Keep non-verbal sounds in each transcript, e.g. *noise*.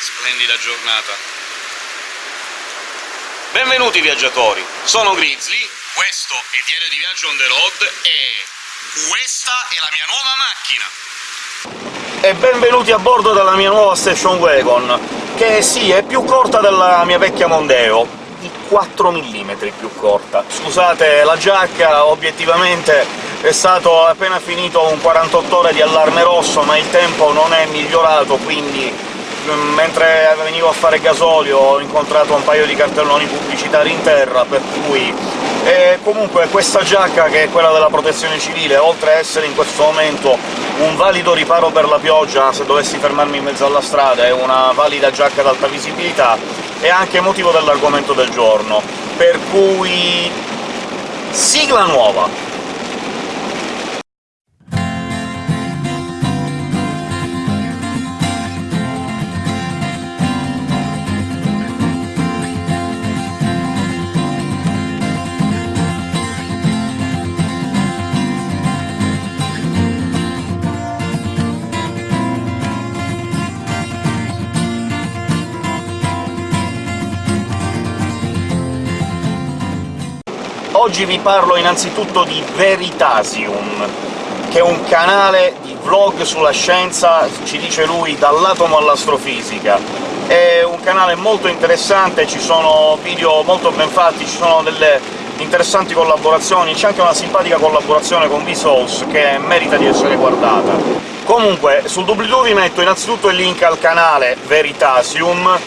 Splendida giornata. Benvenuti viaggiatori, sono Grizzly, questo è Diario di Viaggio on the road e questa è la mia nuova macchina! E benvenuti a bordo della mia nuova Station Wagon, che sì, è più corta della mia vecchia Mondeo, di 4 mm più corta. Scusate la giacca, obiettivamente è stato appena finito un 48 ore di allarme rosso, ma il tempo non è migliorato, quindi mentre venivo a fare gasolio ho incontrato un paio di cartelloni pubblicitari in terra, per cui... E comunque questa giacca, che è quella della protezione civile, oltre a essere in questo momento un valido riparo per la pioggia se dovessi fermarmi in mezzo alla strada, è una valida giacca ad alta visibilità, è anche motivo dell'argomento del giorno, per cui... sigla nuova! Oggi vi parlo innanzitutto di Veritasium, che è un canale di vlog sulla scienza, ci dice lui, dall'atomo all'astrofisica. È un canale molto interessante, ci sono video molto ben fatti, ci sono delle interessanti collaborazioni, c'è anche una simpatica collaborazione con Vsauce che merita di essere guardata. Comunque, sul doobly-doo vi metto innanzitutto il link al canale Veritasium,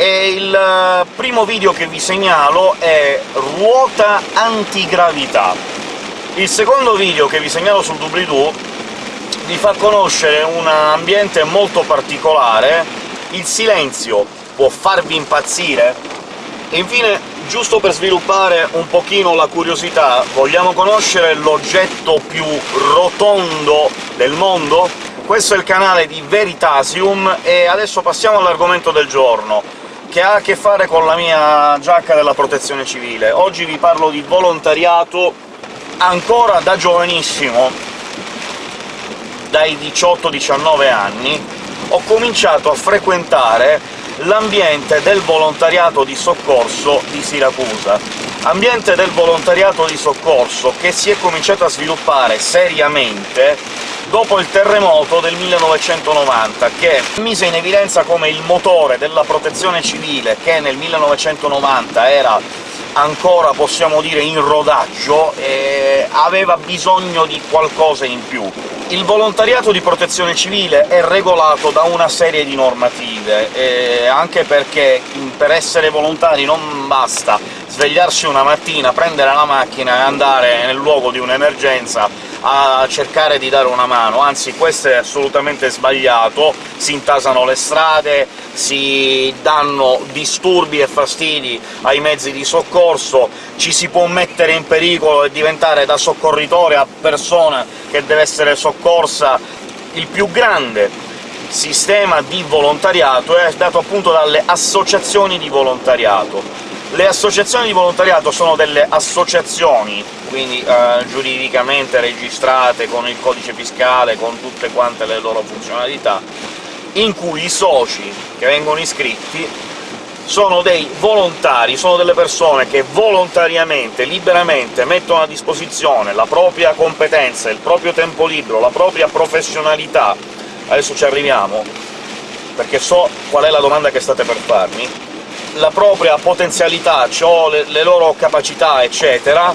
e il eh, primo video che vi segnalo è ruota antigravità. Il secondo video che vi segnalo sul doobly-doo vi fa conoscere un ambiente molto particolare, il silenzio può farvi impazzire, e infine, giusto per sviluppare un pochino la curiosità, vogliamo conoscere l'oggetto più rotondo del mondo? Questo è il canale di Veritasium, e adesso passiamo all'argomento del giorno che ha a che fare con la mia giacca della protezione civile. Oggi vi parlo di volontariato ancora da giovanissimo, dai 18-19 anni, ho cominciato a frequentare l'ambiente del volontariato di soccorso di Siracusa. Ambiente del volontariato di soccorso che si è cominciato a sviluppare seriamente dopo il terremoto del 1990, che mise in evidenza come il motore della protezione civile, che nel 1990 era ancora, possiamo dire, in rodaggio, e aveva bisogno di qualcosa in più. Il volontariato di protezione civile è regolato da una serie di normative, anche perché per essere volontari non basta svegliarsi una mattina, prendere la macchina e andare nel luogo di un'emergenza a cercare di dare una mano, anzi questo è assolutamente sbagliato, si intasano le strade, si danno disturbi e fastidi ai mezzi di soccorso, ci si può mettere in pericolo e diventare da soccorritore a persona che deve essere soccorsa. Il più grande sistema di volontariato è dato appunto dalle associazioni di volontariato. Le associazioni di volontariato sono delle associazioni, quindi eh, giuridicamente registrate, con il codice fiscale, con tutte quante le loro funzionalità, in cui i soci che vengono iscritti sono dei volontari, sono delle persone che volontariamente, liberamente mettono a disposizione la propria competenza, il proprio tempo libero, la propria professionalità. Adesso ci arriviamo, perché so qual è la domanda che state per farmi, la propria potenzialità, cioè le, le loro capacità, eccetera,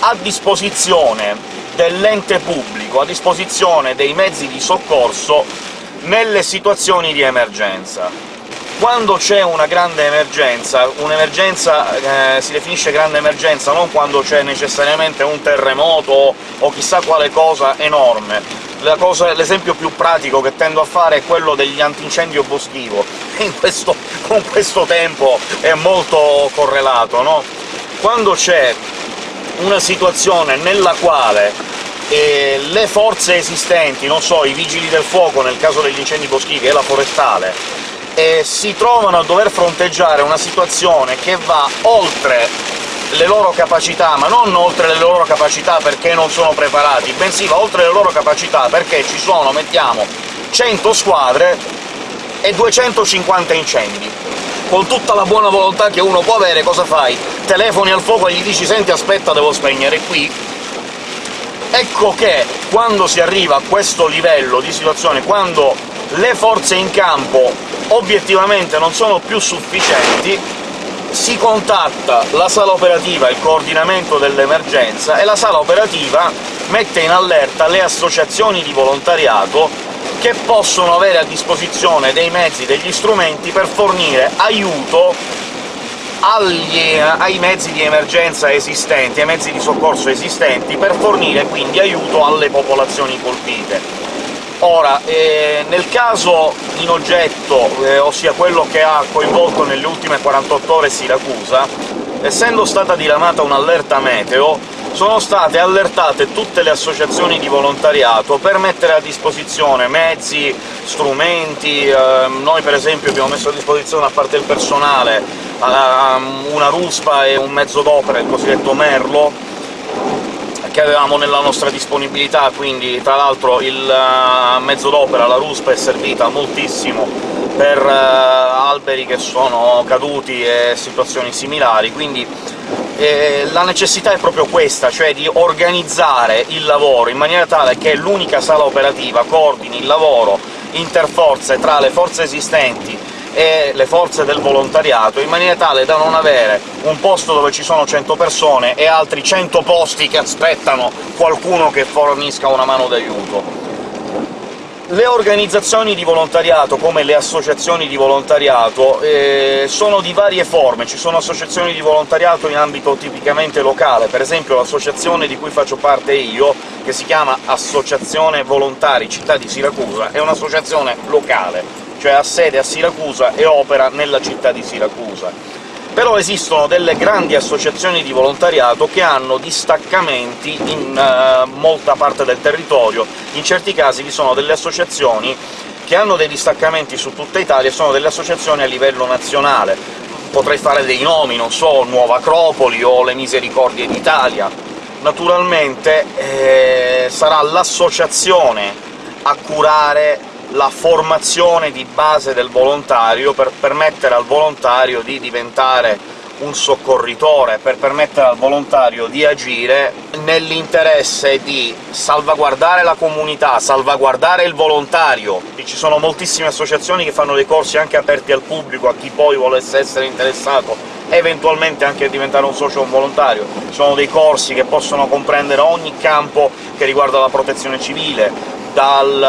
a disposizione dell'ente pubblico, a disposizione dei mezzi di soccorso nelle situazioni di emergenza. Quando c'è una grande emergenza, un'emergenza eh, si definisce grande emergenza non quando c'è necessariamente un terremoto o chissà quale cosa enorme, l'esempio più pratico che tendo a fare è quello degli antincendio boschivo, *laughs* questo, con questo tempo è molto correlato, no? Quando c'è una situazione nella quale eh, le forze esistenti, non so, i vigili del fuoco nel caso degli incendi boschivi e la forestale, eh, si trovano a dover fronteggiare una situazione che va oltre le loro capacità, ma non oltre le loro capacità perché non sono preparati, bensì va oltre le loro capacità perché ci sono, mettiamo, 100 squadre e 250 incendi. Con tutta la buona volontà che uno può avere, cosa fai? Telefoni al fuoco e gli dici «Senti, aspetta, devo spegnere qui», Ecco che quando si arriva a questo livello di situazione, quando le forze in campo obiettivamente non sono più sufficienti, si contatta la sala operativa, il coordinamento dell'emergenza, e la sala operativa mette in allerta le associazioni di volontariato che possono avere a disposizione dei mezzi, degli strumenti per fornire aiuto agli, ai mezzi di emergenza esistenti, ai mezzi di soccorso esistenti, per fornire quindi aiuto alle popolazioni colpite. Ora, eh, nel caso in oggetto, eh, ossia quello che ha coinvolto nelle ultime 48 ore Siracusa, essendo stata diramata un'allerta meteo, sono state allertate tutte le associazioni di volontariato per mettere a disposizione mezzi, strumenti... Eh, noi per esempio abbiamo messo a disposizione, a parte il personale, una ruspa e un mezzo d'opera, il cosiddetto Merlo, che avevamo nella nostra disponibilità, quindi tra l'altro il uh, mezzo d'opera, la ruspa, è servita moltissimo per uh, alberi che sono caduti e situazioni similari, quindi eh, la necessità è proprio questa, cioè di organizzare il lavoro in maniera tale che l'unica sala operativa coordini il lavoro interforze tra le forze esistenti e le forze del volontariato, in maniera tale da non avere un posto dove ci sono 100 persone e altri 100 posti che aspettano qualcuno che fornisca una mano d'aiuto. Le organizzazioni di volontariato, come le associazioni di volontariato, eh, sono di varie forme. Ci sono associazioni di volontariato in ambito tipicamente locale, per esempio l'associazione di cui faccio parte io, che si chiama Associazione Volontari Città di Siracusa, è un'associazione locale, cioè ha sede a Siracusa e opera nella città di Siracusa però esistono delle grandi associazioni di volontariato che hanno distaccamenti in uh, molta parte del territorio. In certi casi vi sono delle associazioni che hanno dei distaccamenti su tutta Italia e sono delle associazioni a livello nazionale. Potrei fare dei nomi, non so, Nuova Acropoli o le Misericordie d'Italia. Naturalmente eh, sarà l'associazione a curare la formazione di base del volontario per permettere al volontario di diventare un soccorritore, per permettere al volontario di agire nell'interesse di salvaguardare la comunità, salvaguardare il volontario. Ci sono moltissime associazioni che fanno dei corsi anche aperti al pubblico, a chi poi volesse essere interessato eventualmente anche a diventare un socio o un volontario. Ci sono dei corsi che possono comprendere ogni campo che riguarda la protezione civile, dal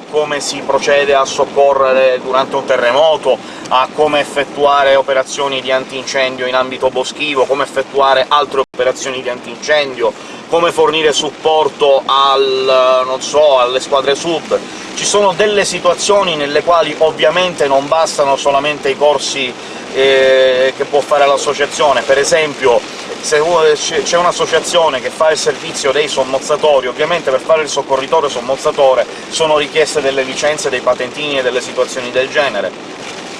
eh, come si procede a soccorrere durante un terremoto, a come effettuare operazioni di antincendio in ambito boschivo, come effettuare altre operazioni di antincendio, come fornire supporto al, non so, alle squadre sub. Ci sono delle situazioni nelle quali ovviamente non bastano solamente i corsi eh, che può fare l'associazione, per esempio se c'è un'associazione che fa il servizio dei sommozzatori, ovviamente per fare il soccorritore sommozzatore sono richieste delle licenze, dei patentini e delle situazioni del genere.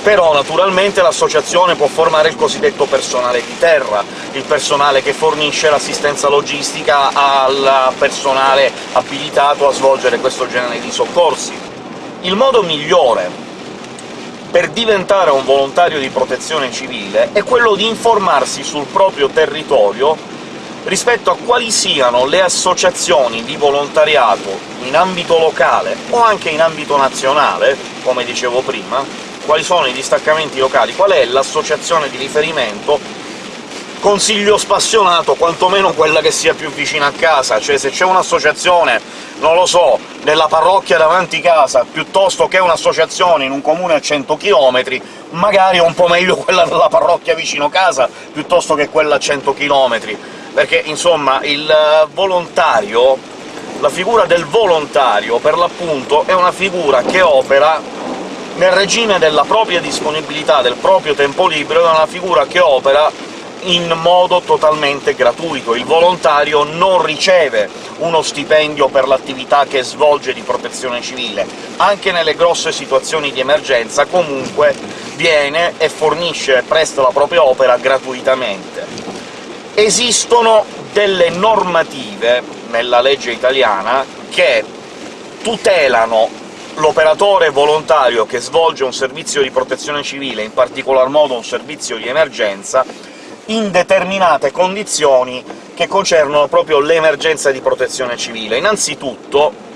Però naturalmente l'associazione può formare il cosiddetto personale di terra, il personale che fornisce l'assistenza logistica al personale abilitato a svolgere questo genere di soccorsi. Il modo migliore per diventare un volontario di protezione civile è quello di informarsi sul proprio territorio rispetto a quali siano le associazioni di volontariato in ambito locale o anche in ambito nazionale, come dicevo prima, quali sono i distaccamenti locali, qual è l'associazione di riferimento consiglio spassionato quantomeno quella che sia più vicina a casa, cioè se c'è un'associazione, non lo so, nella parrocchia davanti casa, piuttosto che un'associazione in un comune a 100 km, magari è un po' meglio *laughs* quella della parrocchia vicino casa, piuttosto che quella a 100 km, perché, insomma, il volontario, la figura del volontario, per l'appunto, è una figura che opera nel regime della propria disponibilità, del proprio tempo libero, è una figura che opera in modo totalmente gratuito. Il volontario non riceve uno stipendio per l'attività che svolge di protezione civile. Anche nelle grosse situazioni di emergenza comunque viene e fornisce presta la propria opera gratuitamente. Esistono delle normative nella legge italiana che tutelano l'operatore volontario che svolge un servizio di protezione civile, in particolar modo un servizio di emergenza, in determinate condizioni che concernono proprio l'emergenza di protezione civile. Innanzitutto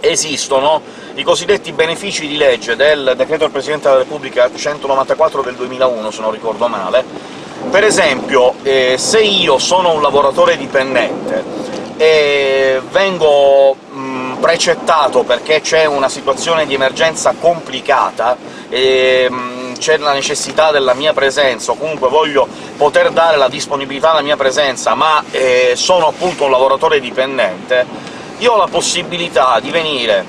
esistono i cosiddetti benefici di legge del decreto del Presidente della Repubblica 194 del 2001, se non ricordo male. Per esempio, eh, se io sono un lavoratore dipendente e vengo precettato perché c'è una situazione di emergenza complicata e c'è la necessità della mia presenza, o comunque voglio poter dare la disponibilità alla mia presenza, ma eh, sono appunto un lavoratore dipendente, io ho la possibilità di venire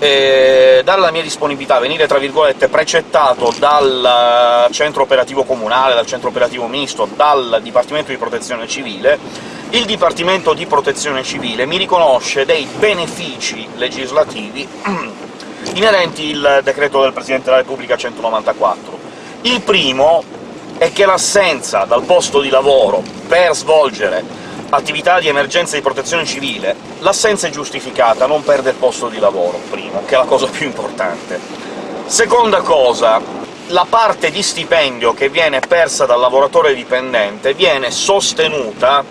eh, dare la mia disponibilità, venire tra virgolette precettato dal centro operativo comunale, dal centro operativo misto, dal Dipartimento di Protezione Civile, il Dipartimento di Protezione Civile mi riconosce dei benefici legislativi *clears throat* inerenti il decreto del Presidente della Repubblica 194. Il primo è che l'assenza dal posto di lavoro per svolgere attività di emergenza di protezione civile, l'assenza è giustificata, non perde il posto di lavoro, primo, che è la cosa più importante. Seconda cosa, la parte di stipendio che viene persa dal lavoratore dipendente viene sostenuta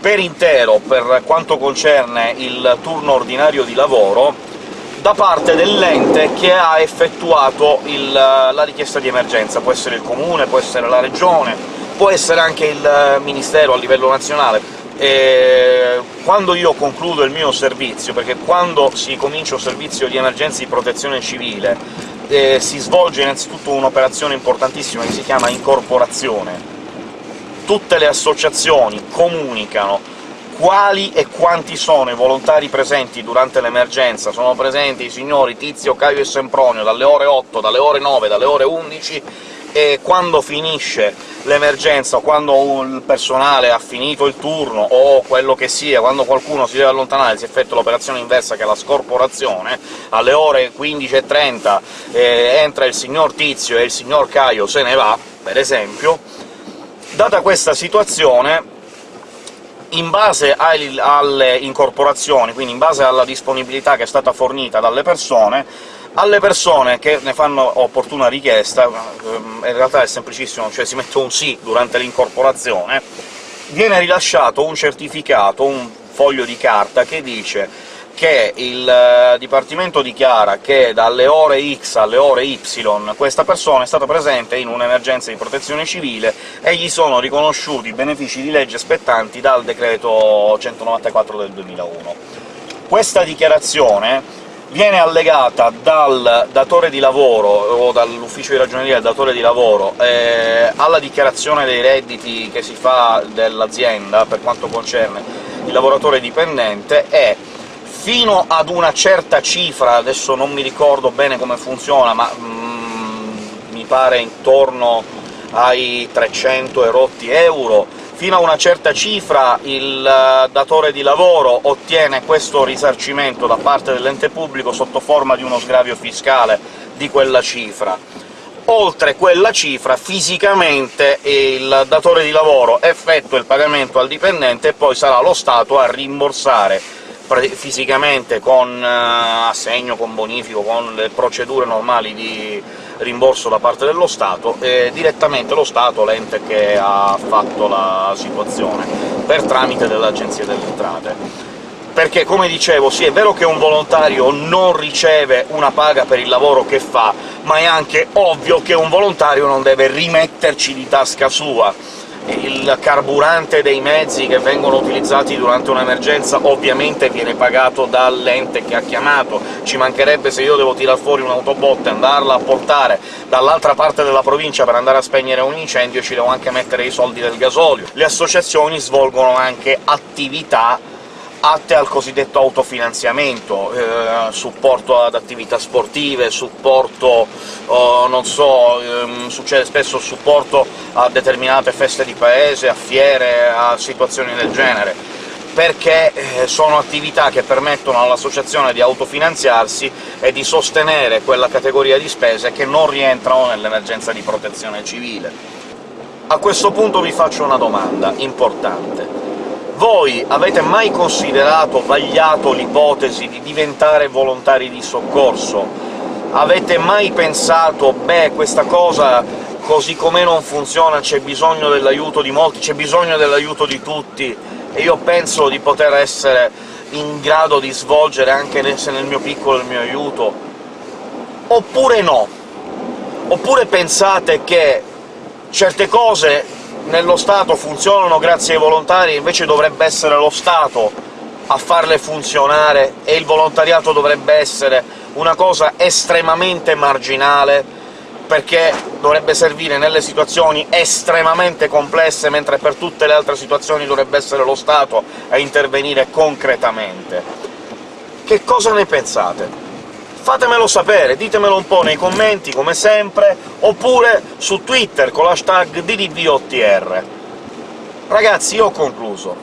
per intero per quanto concerne il turno ordinario di lavoro da parte dell'ente che ha effettuato il, la richiesta di emergenza. Può essere il comune, può essere la regione, può essere anche il Ministero a livello nazionale. E quando io concludo il mio servizio, perché quando si comincia un servizio di emergenza di protezione civile eh, si svolge innanzitutto un'operazione importantissima che si chiama incorporazione. Tutte le associazioni comunicano quali e quanti sono i volontari presenti durante l'emergenza. Sono presenti i signori Tizio, Caio e Sempronio dalle ore 8, dalle ore 9, dalle ore 11, e quando finisce l'emergenza, quando il personale ha finito il turno, o quello che sia, quando qualcuno si deve allontanare, si effettua l'operazione inversa, che è la scorporazione, alle ore 15.30 eh, entra il signor Tizio e il signor Caio se ne va, per esempio. Data questa situazione, in base alle incorporazioni, quindi in base alla disponibilità che è stata fornita dalle persone, alle persone che ne fanno opportuna richiesta, ehm, in realtà è semplicissimo, cioè si mette un sì durante l'incorporazione, viene rilasciato un certificato, un foglio di carta che dice che il eh, Dipartimento dichiara che dalle ore X alle ore Y questa persona è stata presente in un'emergenza di protezione civile e gli sono riconosciuti benefici di legge spettanti dal decreto 194 del 2001. Questa dichiarazione viene allegata dal datore di lavoro o dall'ufficio di ragioneria del datore di lavoro eh, alla dichiarazione dei redditi che si fa dell'azienda per quanto concerne il lavoratore dipendente e fino ad una certa cifra, adesso non mi ricordo bene come funziona, ma mm, mi pare intorno ai 300 e rotti euro, fino a una certa cifra il eh, datore di lavoro ottiene questo risarcimento da parte dell'ente pubblico sotto forma di uno sgravio fiscale di quella cifra. Oltre quella cifra, fisicamente il datore di lavoro effettua il pagamento al dipendente e poi sarà lo Stato a rimborsare fisicamente con eh, assegno, con bonifico, con le procedure normali di rimborso da parte dello Stato, e direttamente lo Stato, l'ente che ha fatto la situazione, per tramite dell'Agenzia delle Entrate. Perché, come dicevo, sì, è vero che un volontario non riceve una paga per il lavoro che fa, ma è anche ovvio che un volontario non deve rimetterci di tasca sua, il carburante dei mezzi che vengono utilizzati durante un'emergenza ovviamente viene pagato dall'ente che ha chiamato, ci mancherebbe se io devo tirar fuori un'autobotte e andarla a portare dall'altra parte della provincia per andare a spegnere un incendio, ci devo anche mettere i soldi del gasolio. Le associazioni svolgono anche attività atte al cosiddetto autofinanziamento, eh, supporto ad attività sportive, supporto, oh, non so, ehm, succede spesso supporto a determinate feste di paese, a fiere, a situazioni del genere, perché eh, sono attività che permettono all'associazione di autofinanziarsi e di sostenere quella categoria di spese che non rientrano nell'emergenza di protezione civile. A questo punto vi faccio una domanda importante Voi avete mai considerato, vagliato l'ipotesi di diventare volontari di soccorso? Avete mai pensato «beh, questa cosa così com'è non funziona, c'è bisogno dell'aiuto di molti, c'è bisogno dell'aiuto di tutti, e io penso di poter essere in grado di svolgere, anche se nel mio piccolo, il mio aiuto? Oppure no? Oppure pensate che certe cose nello Stato funzionano grazie ai volontari, invece dovrebbe essere lo Stato a farle funzionare, e il volontariato dovrebbe essere una cosa estremamente marginale, perché dovrebbe servire nelle situazioni estremamente complesse, mentre per tutte le altre situazioni dovrebbe essere lo Stato a intervenire concretamente. Che cosa ne pensate? Fatemelo sapere, ditemelo un po' nei commenti, come sempre, oppure su Twitter con l'hashtag DDVOTR. Ragazzi, io ho concluso.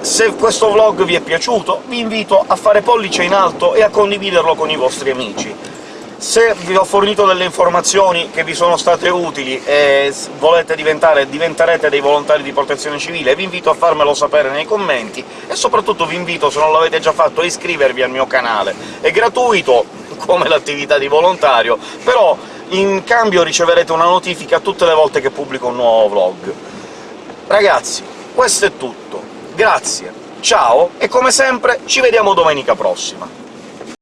Se questo vlog vi è piaciuto, vi invito a fare pollice in alto e a condividerlo con i vostri amici se vi ho fornito delle informazioni che vi sono state utili e volete diventare diventerete dei volontari di protezione civile, vi invito a farmelo sapere nei commenti, e soprattutto vi invito, se non l'avete già fatto, a iscrivervi al mio canale. È gratuito, come l'attività di volontario, però in cambio riceverete una notifica tutte le volte che pubblico un nuovo vlog. Ragazzi, questo è tutto. Grazie, ciao, e come sempre ci vediamo domenica prossima!